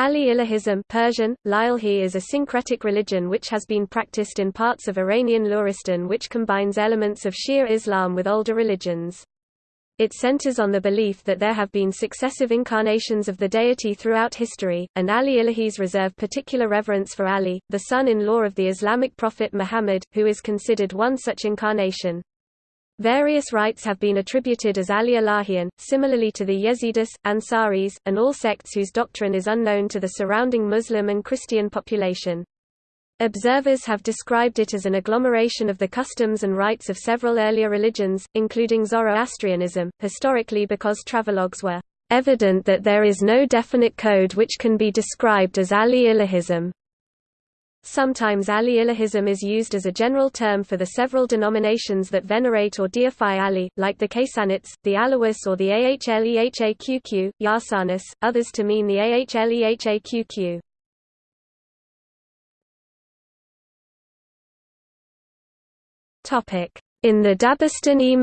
Ali Ilahism Persian, Lilhi is a syncretic religion which has been practiced in parts of Iranian Luristan which combines elements of Shia Islam with older religions. It centers on the belief that there have been successive incarnations of the deity throughout history, and Ali Ilahis reserve particular reverence for Ali, the son-in-law of the Islamic prophet Muhammad, who is considered one such incarnation. Various rites have been attributed as Ali Ilahian, similarly to the Yazidis, Ansaris, and all sects whose doctrine is unknown to the surrounding Muslim and Christian population. Observers have described it as an agglomeration of the customs and rites of several earlier religions, including Zoroastrianism, historically because travelogues were evident that there is no definite code which can be described as Ali Ilahism. Sometimes Ali Ilahism is used as a general term for the several denominations that venerate or deify Ali, like the Kaysanites, the Alawis or the Ahlehaqq, Yarsanis, others to mean the Ahlehaqq. In the Dabastani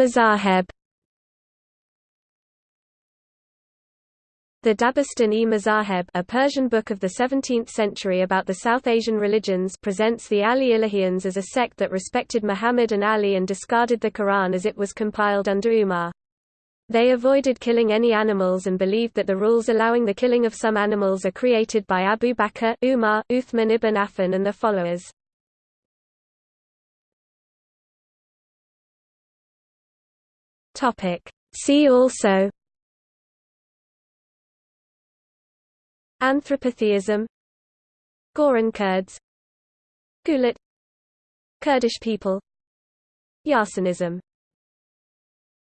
The Dabastan-e-Mazaheb a Persian book of the 17th century about the South Asian religions presents the Ali Ilahians as a sect that respected Muhammad and Ali and discarded the Quran as it was compiled under Umar. They avoided killing any animals and believed that the rules allowing the killing of some animals are created by Abu Bakr, Umar, Uthman ibn Affan and their followers. See also Anthropotheism Goran Kurds. Ghulat Kurdish people. Yarsanism